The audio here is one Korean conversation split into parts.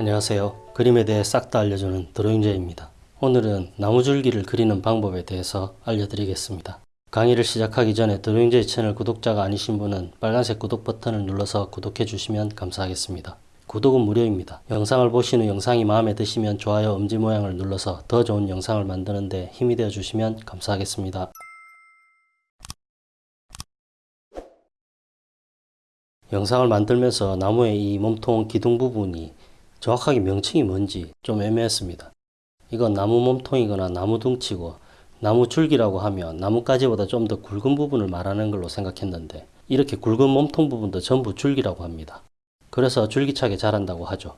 안녕하세요. 그림에 대해 싹 다 알려주는 드로잉제입니다. 오늘은 나무줄기를 그리는 방법에 대해서 알려드리겠습니다. 강의를 시작하기 전에 드로잉제 채널 구독자가 아니신 분은 빨간색 구독 버튼을 눌러서 구독해 주시면 감사하겠습니다. 구독은 무료입니다. 영상을 보신 후 영상이 마음에 드시면 좋아요 엄지 모양을 눌러서 더 좋은 영상을 만드는데 힘이 되어 주시면 감사하겠습니다. 영상을 만들면서 나무의 이 몸통 기둥 부분이 정확하게 명칭이 뭔지 좀 애매했습니다. 이건 나무 몸통이거나 나무 둥치고 나무 줄기라고 하면 나뭇가지보다 좀 더 굵은 부분을 말하는 걸로 생각했는데 이렇게 굵은 몸통 부분도 전부 줄기라고 합니다. 그래서 줄기차게 자란다고 하죠.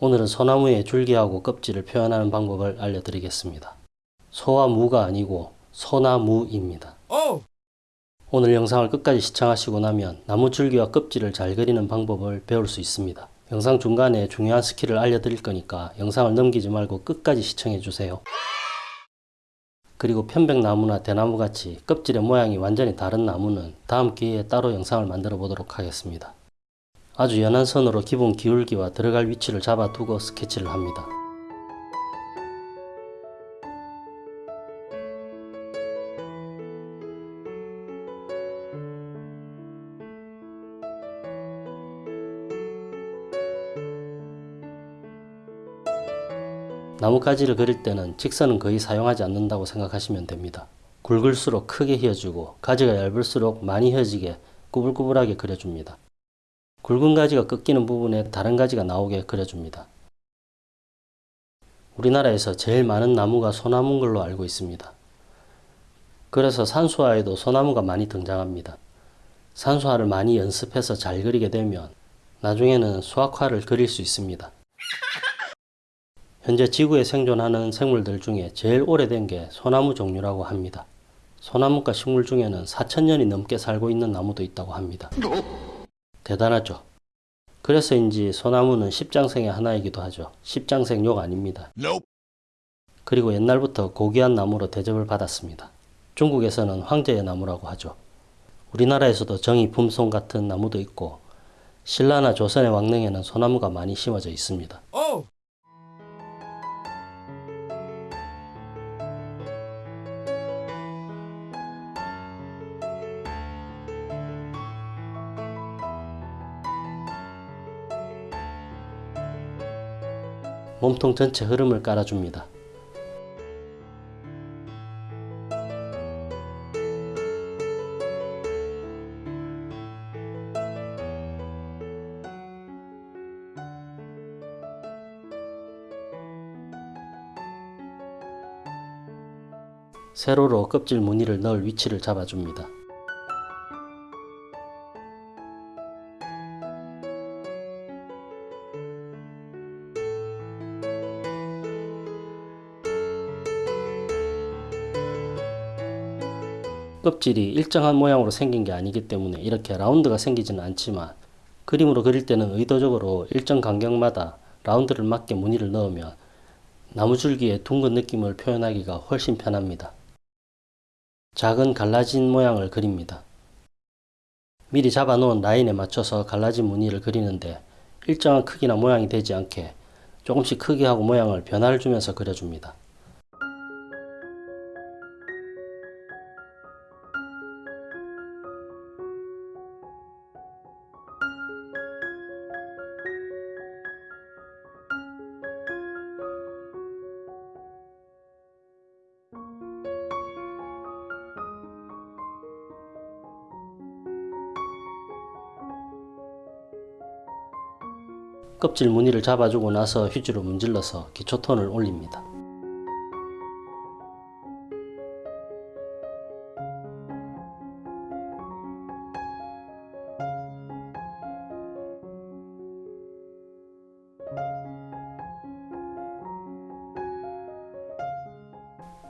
오늘은 소나무의 줄기하고 껍질을 표현하는 방법을 알려드리겠습니다. 소와 무가 아니고 소나무입니다. 오늘 영상을 끝까지 시청하시고 나면 나무 줄기와 껍질을 잘 그리는 방법을 배울 수 있습니다. 영상 중간에 중요한 스킬을 알려드릴 거니까 영상을 넘기지 말고 끝까지 시청해 주세요. 그리고 편백나무나 대나무 같이 껍질의 모양이 완전히 다른 나무는 다음 기회에 따로 영상을 만들어 보도록 하겠습니다. 아주 연한 선으로 기본 기울기와 들어갈 위치를 잡아두고 스케치를 합니다. 나뭇가지를 그릴 때는 직선은 거의 사용하지 않는다고 생각하시면 됩니다. 굵을수록 크게 휘어주고 가지가 얇을수록 많이 휘어지게 꾸불꾸불하게 그려줍니다. 굵은 가지가 꺾이는 부분에 다른 가지가 나오게 그려줍니다. 우리나라에서 제일 많은 나무가 소나무인 걸로 알고 있습니다. 그래서 산수화에도 소나무가 많이 등장합니다. 산수화를 많이 연습해서 잘 그리게 되면 나중에는 수학화를 그릴 수 있습니다. 현재 지구에 생존하는 생물들 중에 제일 오래된 게 소나무 종류라고 합니다. 소나무과 식물 중에는 4천년이 넘게 살고 있는 나무도 있다고 합니다. 대단하죠? 그래서인지 소나무는 십장생의 하나이기도 하죠. 십장생 욕 아닙니다. 그리고 옛날부터 고귀한 나무로 대접을 받았습니다. 중국에서는 황제의 나무라고 하죠. 우리나라에서도 정이 품송 같은 나무도 있고 신라나 조선의 왕릉에는 소나무가 많이 심어져 있습니다. 몸통 전체 흐름을 깔아줍니다. 세로로 껍질 무늬를 넣을 위치를 잡아줍니다. 껍질이 일정한 모양으로 생긴 게 아니기 때문에 이렇게 라운드가 생기지는 않지만 그림으로 그릴 때는 의도적으로 일정 간격마다 라운드를 맞게 무늬를 넣으면 나무줄기의 둥근 느낌을 표현하기가 훨씬 편합니다. 작은 갈라진 모양을 그립니다. 미리 잡아놓은 라인에 맞춰서 갈라진 무늬를 그리는데 일정한 크기나 모양이 되지 않게 조금씩 크기하고 모양을 변화를 주면서 그려줍니다. 껍질 무늬를 잡아주고 나서 휴지로 문질러서 기초톤을 올립니다.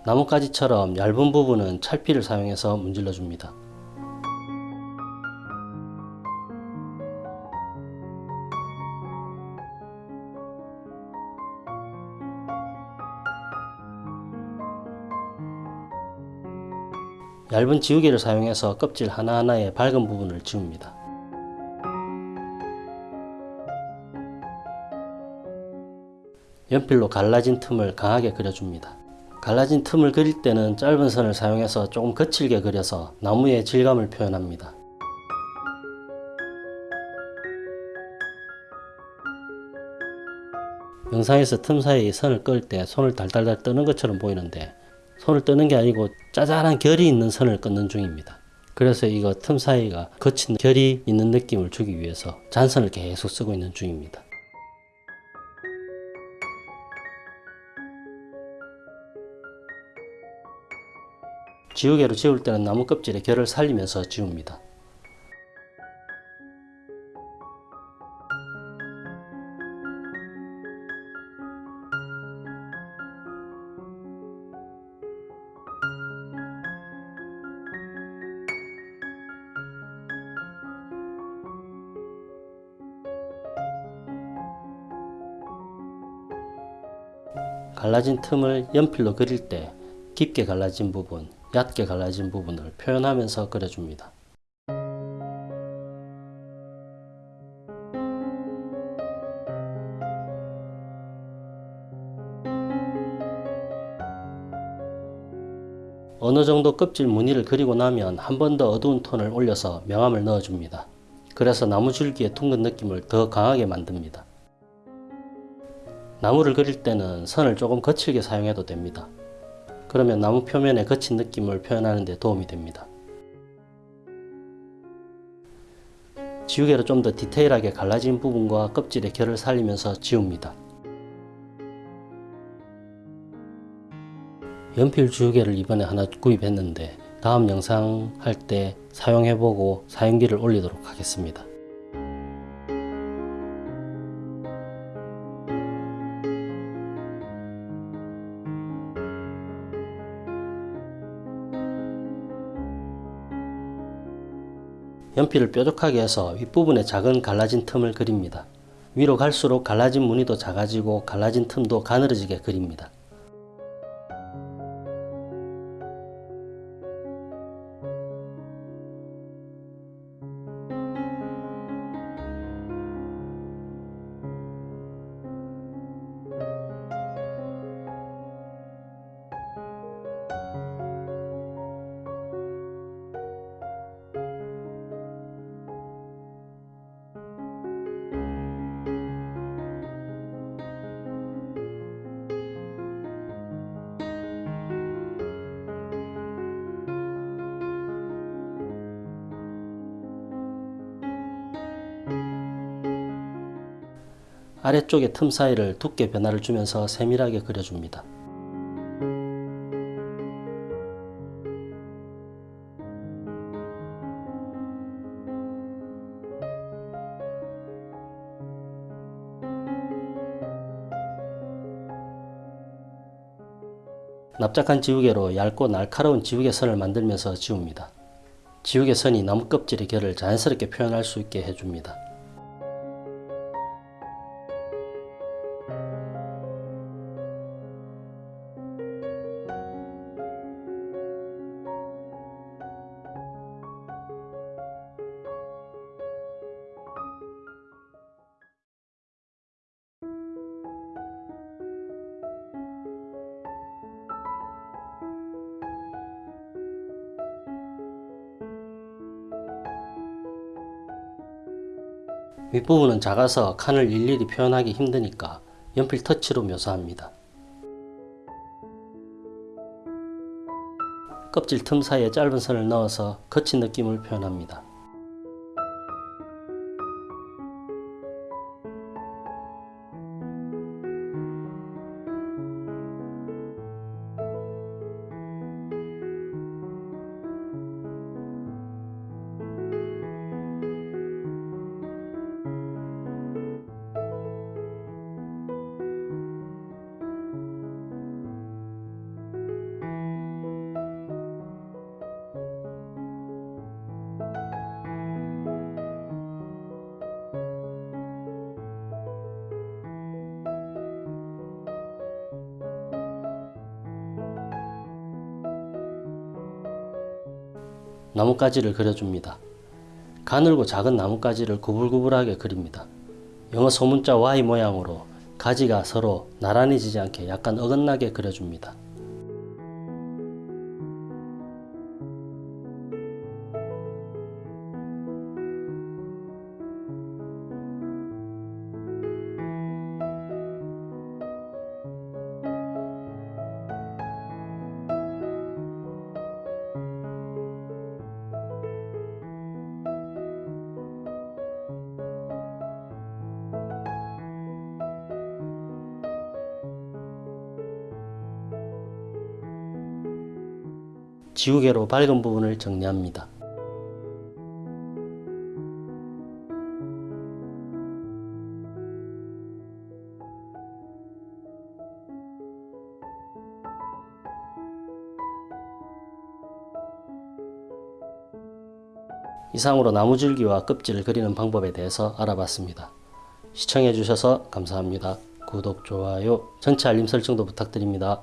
나뭇가지처럼 얇은 부분은 찰피를 사용해서 문질러 줍니다. 얇은 지우개를 사용해서 껍질 하나하나의 밝은 부분을 지웁니다. 연필로 갈라진 틈을 강하게 그려줍니다. 갈라진 틈을 그릴 때는 짧은 선을 사용해서 조금 거칠게 그려서 나무의 질감을 표현합니다. 영상에서 틈 사이에 선을 끌 때 손을 달달달 뜨는 것처럼 보이는데 손을 뜨는 게 아니고 짜잘한 결이 있는 선을 끊는 중입니다. 그래서 이거 틈 사이가 거친 결이 있는 느낌을 주기 위해서 잔선을 계속 쓰고 있는 중입니다. 지우개로 지울 때는 나무 껍질의 결을 살리면서 지웁니다. 갈라진 틈을 연필로 그릴 때 깊게 갈라진 부분, 얕게 갈라진 부분을 표현하면서 그려줍니다. 어느 정도 껍질 무늬를 그리고 나면 한 번 더 어두운 톤을 올려서 명암을 넣어줍니다. 그래서 나무 줄기의 둥근 느낌을 더 강하게 만듭니다. 나무를 그릴 때는 선을 조금 거칠게 사용해도 됩니다. 그러면 나무 표면의 거친 느낌을 표현하는 데 도움이 됩니다. 지우개로 좀 더 디테일하게 갈라진 부분과 껍질의 결을 살리면서 지웁니다. 연필 지우개를 이번에 하나 구입했는데 다음 영상 할 때 사용해보고 사용기를 올리도록 하겠습니다. 연필을 뾰족하게 해서 윗부분에 작은 갈라진 틈을 그립니다. 위로 갈수록 갈라진 무늬도 작아지고 갈라진 틈도 가늘어지게 그립니다. 아래쪽의 틈 사이를 두께 변화를 주면서 세밀하게 그려줍니다. 납작한 지우개로 얇고 날카로운 지우개 선을 만들면서 지웁니다. 지우개 선이 나무 껍질의 결을 자연스럽게 표현할 수 있게 해줍니다. 윗부분은 작아서 칸을 일일이 표현하기 힘드니까 연필 터치로 묘사합니다. 껍질 틈 사이에 짧은 선을 넣어서 거친 느낌을 표현합니다. 나뭇가지를 그려줍니다. 가늘고 작은 나뭇가지를 구불구불하게 그립니다. 영어 소문자 Y 모양으로 가지가 서로 나란히 지지 않게 약간 어긋나게 그려줍니다. 지우개로 밝은 부분을 정리합니다. 이상으로 나무줄기와 껍질을 그리는 방법에 대해서 알아봤습니다. 시청해 주셔서 감사합니다. 구독, 좋아요, 전체 알림 설정도 부탁드립니다.